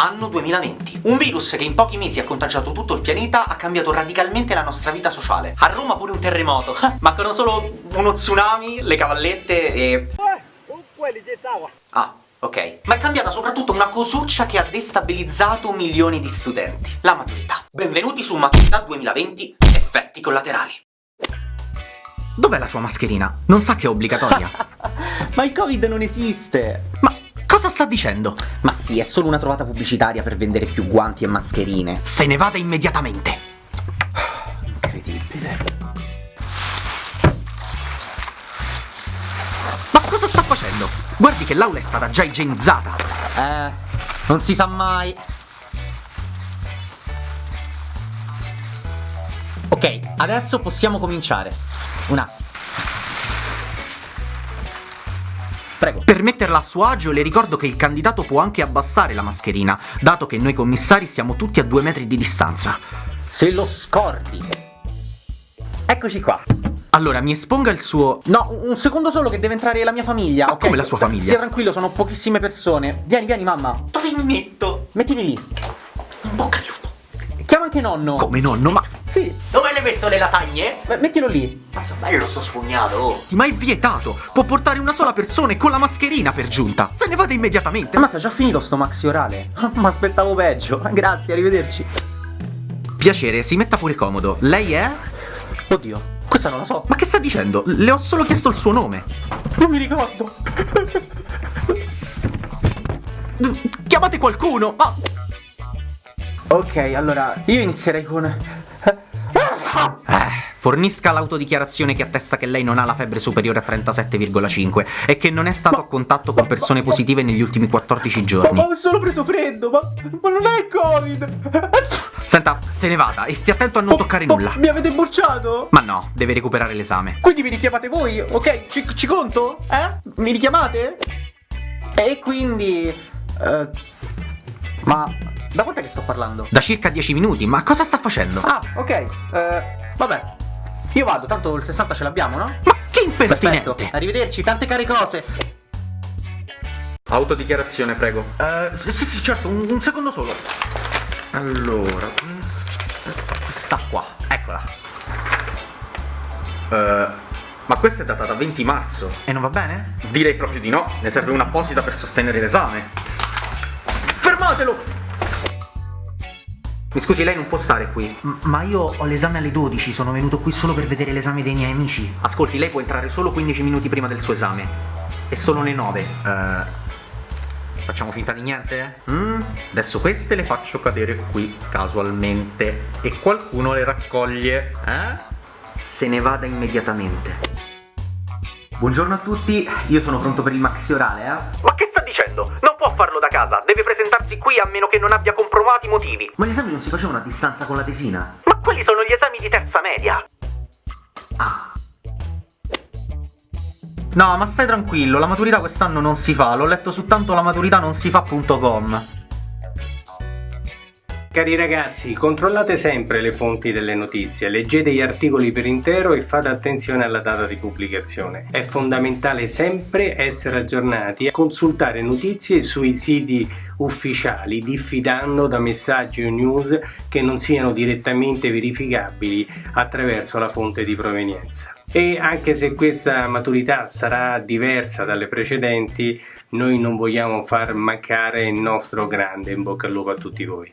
Anno 2020. Un virus che in pochi mesi ha contagiato tutto il pianeta ha cambiato radicalmente la nostra vita sociale. A Roma pure un terremoto. Mancano solo uno tsunami, le cavallette e... Ah, ok. Ma è cambiata soprattutto una cosuccia che ha destabilizzato milioni di studenti. La maturità. Benvenuti su Maturità 2020, effetti collaterali. Dov'è la sua mascherina? Non sa che è obbligatoria? Ma il Covid non esiste! Ma cosa sta dicendo? Ma sì, è solo una trovata pubblicitaria per vendere più guanti e mascherine. Se ne vada immediatamente! Incredibile. Ma cosa sta facendo? Guardi che l'aula è stata già igienizzata! Eh, non si sa mai. Ok, adesso possiamo cominciare. Un attimo. Prego. Per metterla a suo agio le ricordo che il candidato può anche abbassare la mascherina, dato che noi commissari siamo tutti a due metri di distanza. Se lo scordi. Eccoci qua. Allora, mi esponga il suo... No, un secondo solo che deve entrare la mia famiglia, Ma ok? come la sua famiglia? Stia tranquillo, sono pochissime persone. Vieni, vieni, mamma. Dove mi metto? Mettili lì. In bocca. Chiama anche nonno. Come nonno? Ma... Sì. Dove le metto le lasagne? Beh, Mettilo lì. Mazza, bello sto spugnato! oh. Ma è vietato! Può portare una sola persona e con la mascherina per giunta! Se ne vada immediatamente! Ammazza, già finito sto maxi orale. Ma aspettavo peggio. Grazie, arrivederci. Piacere, si metta pure comodo. Lei è? Oddio, questa non la so. Ma che sta dicendo? Le ho solo chiesto il suo nome. Non mi ricordo. Chiamate qualcuno! Ma... Ok, allora, io inizierei con... Eh, fornisca l'autodichiarazione che attesta che lei non ha la febbre superiore a 37,5 e che non è stato a contatto con persone positive negli ultimi 14 giorni. Ma ho solo preso freddo, ma, ma non è Covid! Senta, se ne vada e stia attento a non toccare nulla. Mi avete bocciato? Ma no, deve recuperare l'esame. Quindi mi richiamate voi, ok? Ci, ci conto? Eh? Mi richiamate? E quindi... eh, ma... Da quant'è che sto parlando? Da circa 10 minuti, ma cosa sta facendo? Ah, ok. eh, vabbè. Io vado, tanto il 60 ce l'abbiamo, no? Ma che impertinente! Perfetto. Arrivederci, tante care cose. Autodichiarazione, prego. Eh, sì, sì, certo, un, un secondo solo. Allora, questa qua, eccola. Eh, ma questa è datata 20 marzo. E non va bene? Direi proprio di no, ne serve una apposita per sostenere l'esame. Fermatelo! Mi scusi, lei non può stare qui. ma io ho l'esame alle 12, sono venuto qui solo per vedere l'esame dei miei amici. Ascolti, lei può entrare solo 15 minuti prima del suo esame. E sono le 9. Eh. Facciamo finta di niente? Mm, adesso queste le faccio cadere qui casualmente e qualcuno le raccoglie, eh? Se ne vada immediatamente. Buongiorno a tutti, io sono pronto per il maxi orale, eh? Ma che sta dicendo? Non può farlo da casa, deve presentarsi qui a meno che non abbia comprovati motivi. Ma gli esami non si facevano a distanza con la tesina? Ma quelli sono gli esami di terza media. Ah. No, ma stai tranquillo, la maturità quest'anno non si fa, l'ho letto su tanto la maturità non si fa.com. Cari ragazzi, controllate sempre le fonti delle notizie, leggete gli articoli per intero e fate attenzione alla data di pubblicazione. È fondamentale sempre essere aggiornati e consultare notizie sui siti ufficiali, diffidando da messaggi o news che non siano direttamente verificabili attraverso la fonte di provenienza. E anche se questa maturità sarà diversa dalle precedenti, noi non vogliamo far mancare il nostro grande in bocca al lupo a tutti voi.